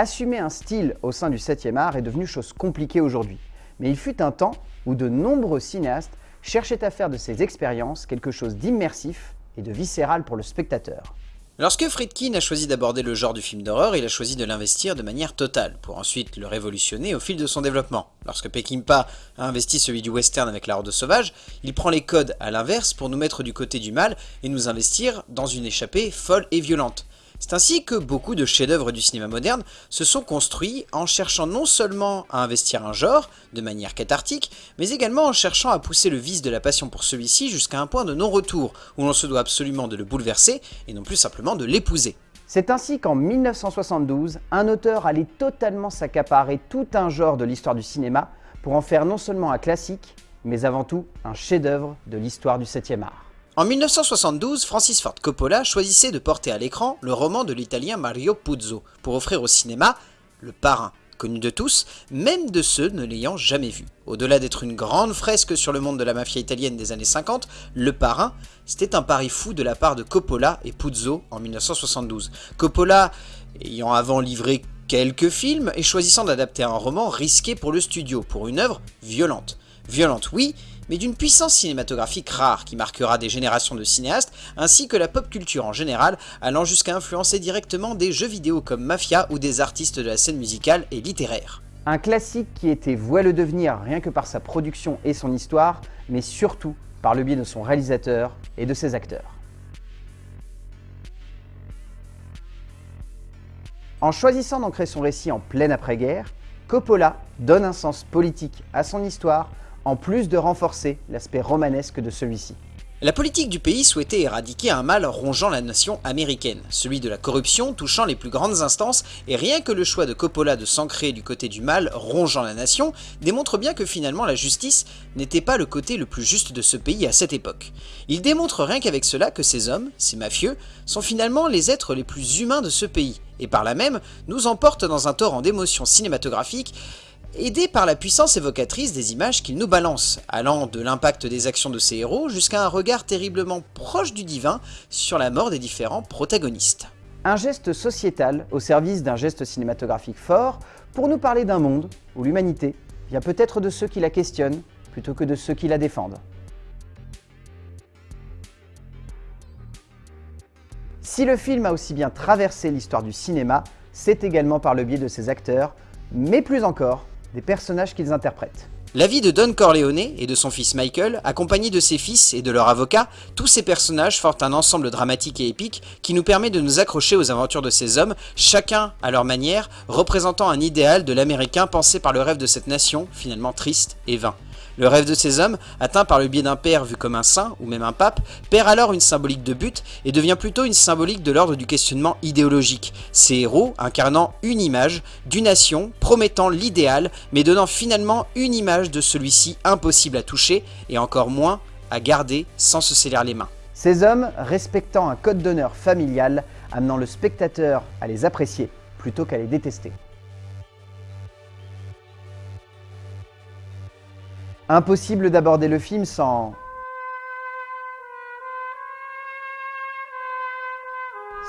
Assumer un style au sein du 7e art est devenu chose compliquée aujourd'hui. Mais il fut un temps où de nombreux cinéastes cherchaient à faire de ces expériences quelque chose d'immersif et de viscéral pour le spectateur. Lorsque Friedkin a choisi d'aborder le genre du film d'horreur, il a choisi de l'investir de manière totale, pour ensuite le révolutionner au fil de son développement. Lorsque Peckinpah a investi celui du western avec La Horde Sauvage, il prend les codes à l'inverse pour nous mettre du côté du mal et nous investir dans une échappée folle et violente. C'est ainsi que beaucoup de chefs-d'œuvre du cinéma moderne se sont construits en cherchant non seulement à investir un genre, de manière cathartique, mais également en cherchant à pousser le vice de la passion pour celui-ci jusqu'à un point de non-retour, où l'on se doit absolument de le bouleverser, et non plus simplement de l'épouser. C'est ainsi qu'en 1972, un auteur allait totalement s'accaparer tout un genre de l'histoire du cinéma pour en faire non seulement un classique, mais avant tout un chef-d'œuvre de l'histoire du 7e art. En 1972, Francis Ford Coppola choisissait de porter à l'écran le roman de l'italien Mario Puzo pour offrir au cinéma Le Parrain, connu de tous, même de ceux ne l'ayant jamais vu. Au-delà d'être une grande fresque sur le monde de la mafia italienne des années 50, Le Parrain, c'était un pari fou de la part de Coppola et Puzo en 1972. Coppola, ayant avant livré quelques films, et choisissant d'adapter un roman risqué pour le studio, pour une œuvre violente. Violente oui, mais d'une puissance cinématographique rare qui marquera des générations de cinéastes, ainsi que la pop culture en général, allant jusqu'à influencer directement des jeux vidéo comme Mafia ou des artistes de la scène musicale et littéraire. Un classique qui était voué le devenir rien que par sa production et son histoire, mais surtout par le biais de son réalisateur et de ses acteurs. En choisissant d'ancrer son récit en pleine après-guerre, Coppola donne un sens politique à son histoire en plus de renforcer l'aspect romanesque de celui-ci. La politique du pays souhaitait éradiquer un mal rongeant la nation américaine, celui de la corruption touchant les plus grandes instances, et rien que le choix de Coppola de s'ancrer du côté du mal rongeant la nation démontre bien que finalement la justice n'était pas le côté le plus juste de ce pays à cette époque. Il démontre rien qu'avec cela que ces hommes, ces mafieux, sont finalement les êtres les plus humains de ce pays, et par là même nous emportent dans un torrent d'émotions cinématographiques aidé par la puissance évocatrice des images qu'il nous balance, allant de l'impact des actions de ses héros jusqu'à un regard terriblement proche du divin sur la mort des différents protagonistes. Un geste sociétal au service d'un geste cinématographique fort pour nous parler d'un monde où l'humanité vient peut-être de ceux qui la questionnent plutôt que de ceux qui la défendent. Si le film a aussi bien traversé l'histoire du cinéma, c'est également par le biais de ses acteurs, mais plus encore des personnages qu'ils interprètent. La vie de Don Corleone et de son fils Michael, accompagnés de ses fils et de leur avocat, tous ces personnages forment un ensemble dramatique et épique qui nous permet de nous accrocher aux aventures de ces hommes, chacun à leur manière, représentant un idéal de l'américain pensé par le rêve de cette nation, finalement triste et vain. Le rêve de ces hommes, atteint par le biais d'un père vu comme un saint, ou même un pape, perd alors une symbolique de but et devient plutôt une symbolique de l'ordre du questionnement idéologique. Ces héros incarnant une image d'une nation, promettant l'idéal, mais donnant finalement une image de celui-ci impossible à toucher, et encore moins à garder sans se sceller les mains. Ces hommes respectant un code d'honneur familial, amenant le spectateur à les apprécier plutôt qu'à les détester. Impossible d'aborder le film sans...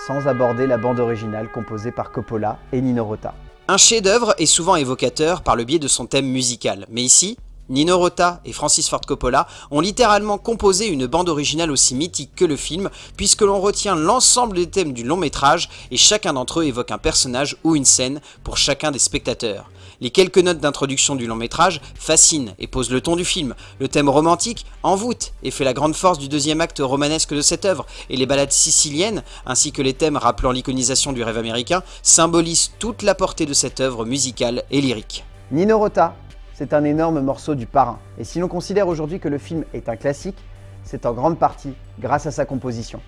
sans aborder la bande originale composée par Coppola et Nino Rota. Un chef-d'œuvre est souvent évocateur par le biais de son thème musical, mais ici, Nino Rota et Francis Ford Coppola ont littéralement composé une bande originale aussi mythique que le film, puisque l'on retient l'ensemble des thèmes du long métrage et chacun d'entre eux évoque un personnage ou une scène pour chacun des spectateurs. Les quelques notes d'introduction du long métrage fascinent et posent le ton du film. Le thème romantique envoûte et fait la grande force du deuxième acte romanesque de cette œuvre. Et les ballades siciliennes, ainsi que les thèmes rappelant l'iconisation du rêve américain, symbolisent toute la portée de cette œuvre musicale et lyrique. Nino Rota, c'est un énorme morceau du parrain. Et si l'on considère aujourd'hui que le film est un classique, c'est en grande partie grâce à sa composition.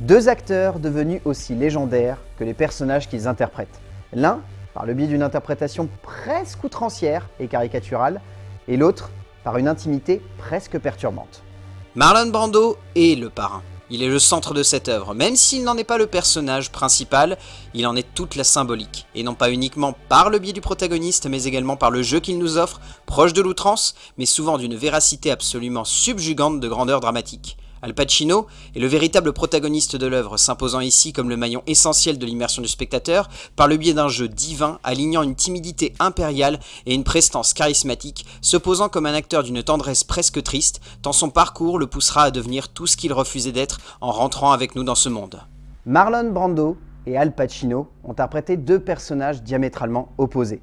Deux acteurs devenus aussi légendaires que les personnages qu'ils interprètent. L'un par le biais d'une interprétation presque outrancière et caricaturale, et l'autre par une intimité presque perturbante. Marlon Brando est le parrain. Il est le centre de cette œuvre, même s'il n'en est pas le personnage principal, il en est toute la symbolique, et non pas uniquement par le biais du protagoniste, mais également par le jeu qu'il nous offre, proche de l'outrance, mais souvent d'une véracité absolument subjugante de grandeur dramatique. Al Pacino est le véritable protagoniste de l'œuvre, s'imposant ici comme le maillon essentiel de l'immersion du spectateur par le biais d'un jeu divin alignant une timidité impériale et une prestance charismatique, se posant comme un acteur d'une tendresse presque triste, tant son parcours le poussera à devenir tout ce qu'il refusait d'être en rentrant avec nous dans ce monde. Marlon Brando et Al Pacino ont interprété deux personnages diamétralement opposés.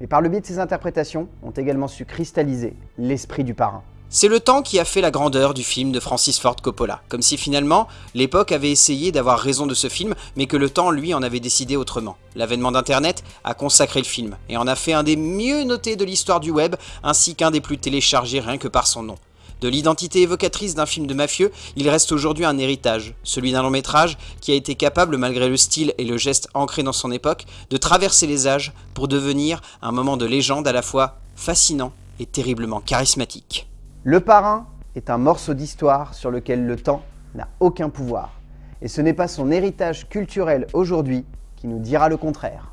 Mais par le biais de ces interprétations, ont également su cristalliser l'esprit du parrain. C'est le temps qui a fait la grandeur du film de Francis Ford Coppola, comme si finalement l'époque avait essayé d'avoir raison de ce film, mais que le temps lui en avait décidé autrement. L'avènement d'internet a consacré le film, et en a fait un des mieux notés de l'histoire du web, ainsi qu'un des plus téléchargés rien que par son nom. De l'identité évocatrice d'un film de mafieux, il reste aujourd'hui un héritage, celui d'un long métrage qui a été capable, malgré le style et le geste ancré dans son époque, de traverser les âges pour devenir un moment de légende à la fois fascinant et terriblement charismatique. Le parrain est un morceau d'histoire sur lequel le temps n'a aucun pouvoir. Et ce n'est pas son héritage culturel aujourd'hui qui nous dira le contraire.